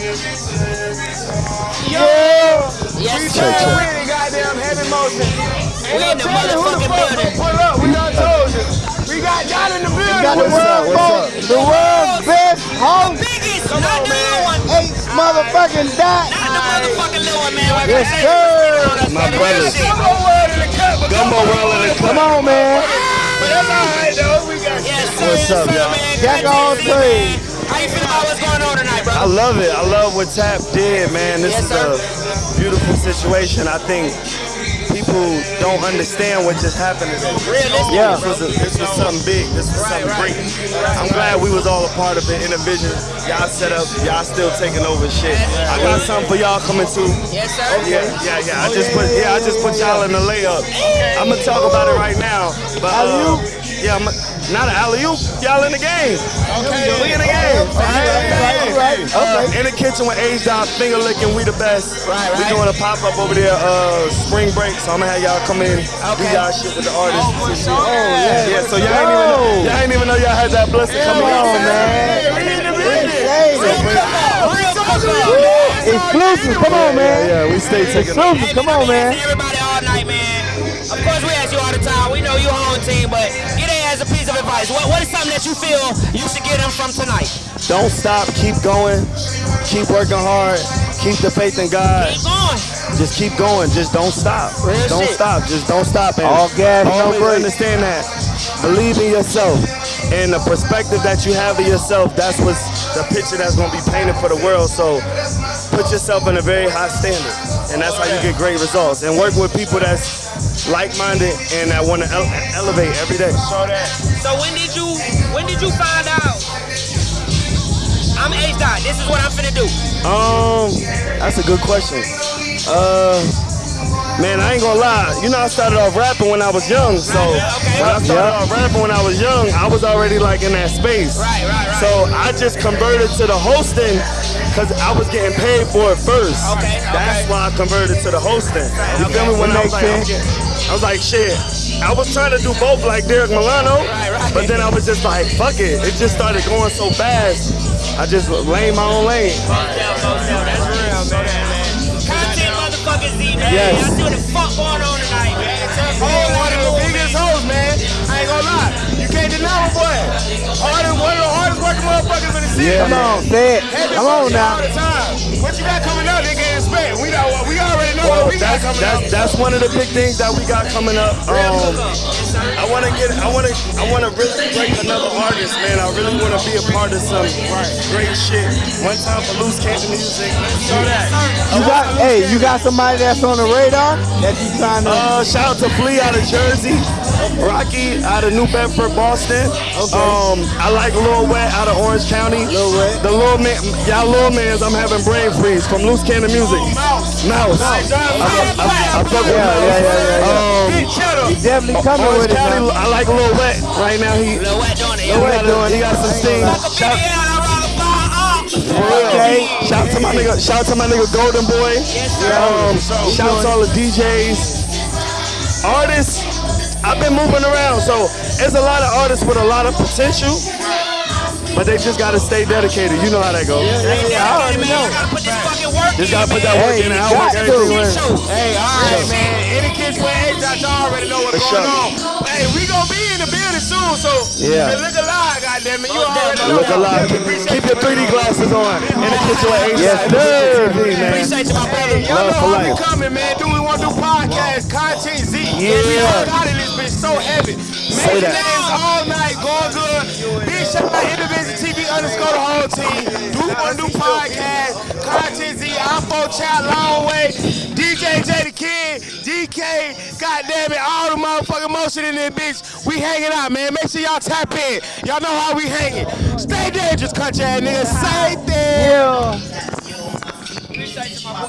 Yo! Yes, we sir. still with it, goddamn heavy motion. Ain't We no in the telling who the motherfucking fuck building. gonna pull up. We done told you. We got y'all in the building. got the What's up? world What's up? the world's best host, The Biggest, not the little one. eight motherfucking dot. Not the motherfucking little one, man. Like Yes, I said, sir. My brothers. Gumbo world in the cut, but Gumbo world in the Come on, man. But that's all right, though. We got Yes, sir. What's yes, up, y'all? man. Jack Good all to see you, trades. man. How you feel about what's going on tonight, bro? I love it. I love what Tap did, man. This Yes, is sir. a beautiful situation. I think people don't understand what just happened today. Realistic. Yeah. This was, a, this was something big. This was something great. I'm glad we was all a part of it. Intervision, y'all set up. Y'all still taking over shit. I got something for y'all coming too. Yes, sir. Yeah, yeah, yeah. I just put yeah, I just put y'all in the layup. I'm gonna talk about it right now. But uh, yeah, I'm, not an alley oop. Y'all in the game. Okay, we in the game. Right, right, Uh, okay. in the kitchen with H Dot, finger licking, we the best. Right, We doing a pop up over there, uh, spring break. So I'm gonna have y'all come in, do Okay. y'all shit with the artists. for sure. Oh yeah, yeah. So y'all ain't even know, y'all ain't even know y'all had that blessing coming Come on, man. We in the building. Real exclusive. Come on, Yeah, man. yeah, we stay taking. Exclusive. Come on, man. Everybody all night, man. Of course, we ask you all the time. We know you're home team, but get it as a piece of advice. What, what is something that you feel you should get them from tonight? Don't stop, keep going, keep working hard, keep the faith in God. Keep going. Just keep going. Just don't stop. Real don't shit. stop. Just don't stop. And All gas, no always brakes. understand that. Believe in yourself. And the perspective that you have of yourself, that's what's the picture that's going to be painted for the world. So put yourself in a very high standard. And that's how you get great results. And work with people that's like-minded and that want to ele- elevate every day. So when did you when did you find out? I'm H dot. This is what I'm finna do. Um, that's a good question. Uh, man, I ain't gonna lie. You know, I started off rapping when I was young. So Okay. when I started off rapping when I was young, I was already like in that space. Right, right, right. So I just converted to the hosting because I was getting paid for it first. Okay, That's okay. why I converted to the hosting. You feel me? When I was like, I was like, shit. I was trying to do both like Derek Milano, Right, right. but then I was just like, fuck it. It just started going so fast. I just lane my own lane. That's real, man. Content motherfuckers Z, man. Yes. Y'all see what the fuck going on tonight, man. Whole lot of the biggest hoes, man. I ain't gonna lie. You can't deny my boy. Hardest, one of Yeah, Come on, say it. Come on now. All the time. What you got coming up, they can't expect. We know, we already know Well, what we got that's, coming that's, up. that's one of the big things that we got coming up. Um, I want to get, I want to, I want to really break another artist, man. I really want to be a part of some great shit. One time for Loose Cannon Music. Show that. You got, hey, you got somebody that's on the radar that you trying to. Uh, shout out to Flea out of Jersey, Rocky out of New Bedford, Boston. Um, I like Lil Wet out of Orange County. Lil Wet. The Lil Man, y'all Lil Mans, I'm having brain freeze from Loose Cannon Music. Mouse. Mouse. I, I, I fuck with Yeah, Mouse. yeah, yeah, yeah, yeah. Um, He definitely coming Orange with it. County, now. I like Lil Wet right now. He, Lil Wet doing it. Lil he, got, a- he got some steam. Shout, Okay. shout to my nigga, shout out to my nigga Golden Boy. Um, shout out to all the DJs, artists. I've been moving around, so there's a lot of artists with a lot of potential, but they just gotta stay dedicated. You know how that goes. I already know. Gotta put this fucking work Just gotta put that work Hey, in. I'll got work everything to. in. Hey, all right, man. Any kids with age y'all already know what's going on. Hey, we gonna be in the building soon, so Yeah. look alive, goddamn it. You already know. Look alive. Keep your 3D glasses on. In the kitchen with H. Yes, sir. Appreciate you, my brother. Hey, y'all know for how we coming, man. Do we want to do podcast, content Z? Yeah. We all got it, this bitch so heavy. Say Major that. names all night, going good. Big shout out Intervision TV underscore the whole team. Do we want to do podcast, content IPhone chat, long way. DJ J the Kid, DK, goddamn it, all the motherfucking motion in this bitch. We hanging out, man. Make sure y'all tap in. Y'all know how we hanging. Stay dangerous, country ass niggas. Say that. Yeah.